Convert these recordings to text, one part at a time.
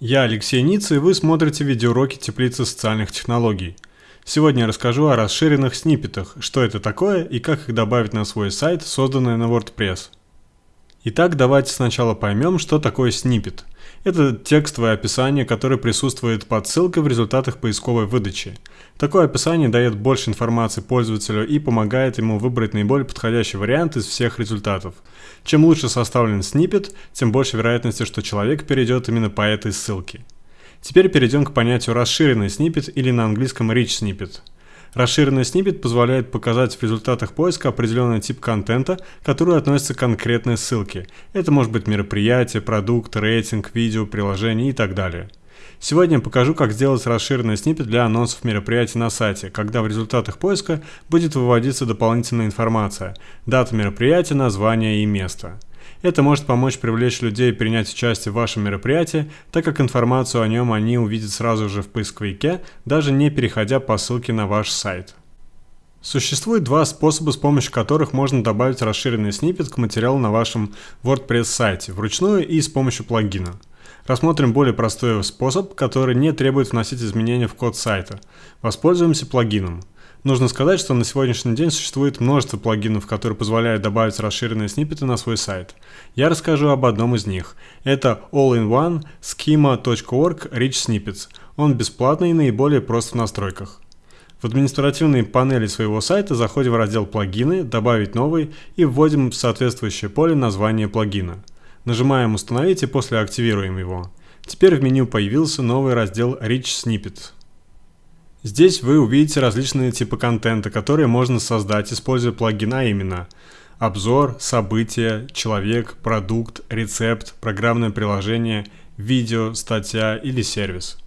Я Алексей Ницца, и вы смотрите видеоуроки теплицы социальных технологий. Сегодня я расскажу о расширенных сниппетах, что это такое и как их добавить на свой сайт, созданный на WordPress. Итак, давайте сначала поймем, что такое сниппет. Это текстовое описание, которое присутствует под ссылкой в результатах поисковой выдачи. Такое описание дает больше информации пользователю и помогает ему выбрать наиболее подходящий вариант из всех результатов. Чем лучше составлен сниппет, тем больше вероятности, что человек перейдет именно по этой ссылке. Теперь перейдем к понятию расширенный сниппет или на английском rich snippet. Расширенный сниппет позволяет показать в результатах поиска определенный тип контента, который относится к конкретной ссылке. Это может быть мероприятие, продукт, рейтинг, видео, приложение и так далее. Сегодня я покажу, как сделать расширенный сниппет для анонсов мероприятий на сайте, когда в результатах поиска будет выводиться дополнительная информация – дата мероприятия, название и место. Это может помочь привлечь людей принять участие в вашем мероприятии, так как информацию о нем они увидят сразу же в поисковике, даже не переходя по ссылке на ваш сайт. Существует два способа, с помощью которых можно добавить расширенный сниппет к материалу на вашем WordPress сайте, вручную и с помощью плагина. Рассмотрим более простой способ, который не требует вносить изменения в код сайта. Воспользуемся плагином. Нужно сказать, что на сегодняшний день существует множество плагинов, которые позволяют добавить расширенные сниппеты на свой сайт. Я расскажу об одном из них. Это All-in-One Schema.org Rich Snippets. Он бесплатный и наиболее прост в настройках. В административной панели своего сайта заходим в раздел «Плагины», «Добавить новый» и вводим в соответствующее поле название плагина. Нажимаем «Установить» и после активируем его. Теперь в меню появился новый раздел Rich Snippet. Здесь вы увидите различные типы контента, которые можно создать, используя плагин, а именно обзор, событие, человек, продукт, рецепт, программное приложение, видео, статья или сервис.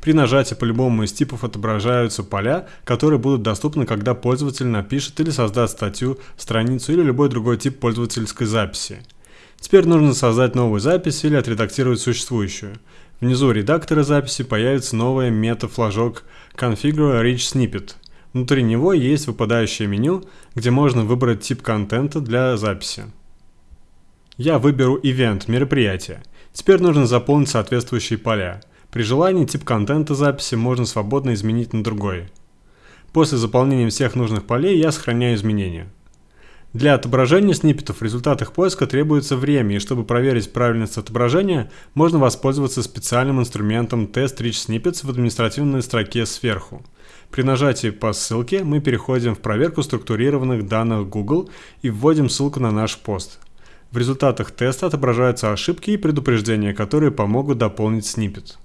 При нажатии по любому из типов отображаются поля, которые будут доступны, когда пользователь напишет или создаст статью, страницу или любой другой тип пользовательской записи. Теперь нужно создать новую запись или отредактировать существующую. Внизу редактора записи появится новый мета-флажок Configure Rich Snippet. Внутри него есть выпадающее меню, где можно выбрать тип контента для записи. Я выберу Event – мероприятие. Теперь нужно заполнить соответствующие поля. При желании тип контента записи можно свободно изменить на другой. После заполнения всех нужных полей я сохраняю изменения. Для отображения сниппетов в результатах поиска требуется время, и чтобы проверить правильность отображения, можно воспользоваться специальным инструментом Test Rich Snippets в административной строке сверху. При нажатии по ссылке мы переходим в проверку структурированных данных Google и вводим ссылку на наш пост. В результатах теста отображаются ошибки и предупреждения, которые помогут дополнить сниппет.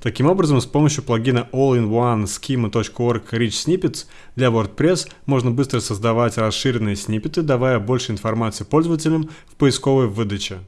Таким образом, с помощью плагина All-in-One Schema.org Rich Snippets для WordPress можно быстро создавать расширенные сниппеты, давая больше информации пользователям в поисковой выдаче.